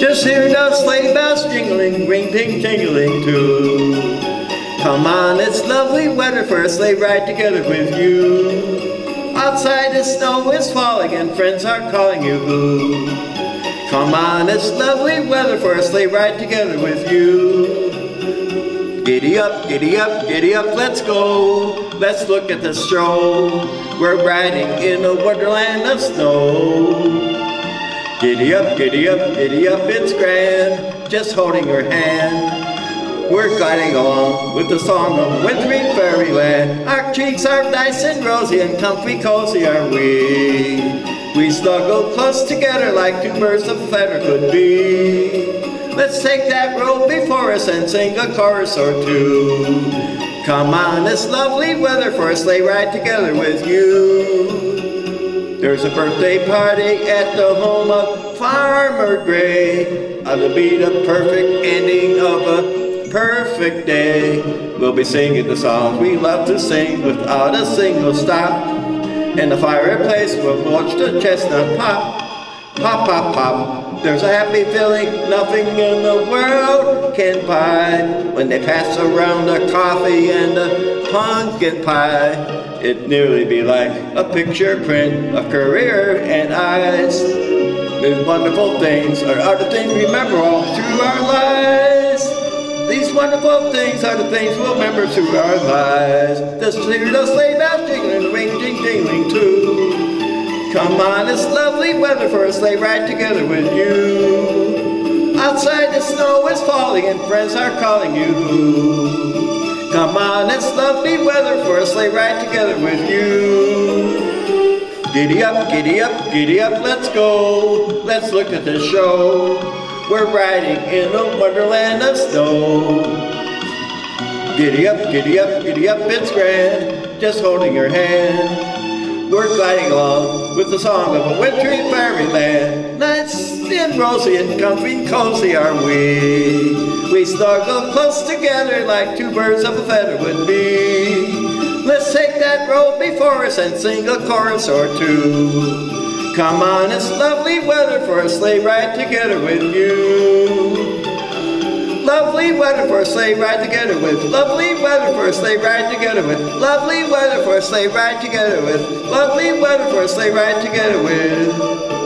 Just hear the sleigh bells jingling, ring ting tingling too. Come on, it's lovely weather for a sleigh ride together with you. Outside the snow is falling and friends are calling you. Come on, it's lovely weather for a sleigh ride together with you. Giddy up, giddy up, giddy up, let's go. Let's look at the stroll. We're riding in a wonderland of snow. Giddy up, giddy up, giddy up, it's grand, just holding your hand. We're gliding along with the song of wintry fairyland. Our cheeks are nice and rosy and comfy cozy are we. We snuggle close together like two birds of feather could be. Let's take that road before us and sing a chorus or two. Come on, it's lovely weather for a sleigh ride together with you. There's a birthday party at the home of Farmer Gray. It'll be the perfect ending of a perfect day. We'll be singing the songs we love to sing without a single stop. In the fireplace we'll watch the chestnut pop. Pop, pop, pop. There's a happy feeling nothing in the world can buy when they pass around the coffee and the pumpkin pie. It'd nearly be like a picture print of Currier and Ives. These wonderful things are, are the things we remember all through our lives. These wonderful things are the things we'll remember through our lives. The sleigh, the sleigh bells jingling, ring, ding, dingling too. Come on, it's lovely weather for a sleigh ride together with you. Outside the snow is falling and friends are calling you. Come on, it's lovely weather for a sleigh ride together with you. Giddy up, giddy up, giddy up, let's go. Let's look at the show. We're riding in a wonderland of snow. Giddy up, giddy up, giddy up, it's grand. Just holding your hand. We're gliding along with the song of a wintry fairyland. Nice and rosy and comfy and cozy are we. We snuggle close together like two birds of a feather would be. Let's take that road before us and sing a chorus or two. Come on, it's lovely weather for a sleigh ride together with you. Lovely weather for a sleigh ride together with. Lovely weather for a sleigh ride together with. Lovely weather for a sleigh ride together with. Lovely weather for a sleigh ride together with.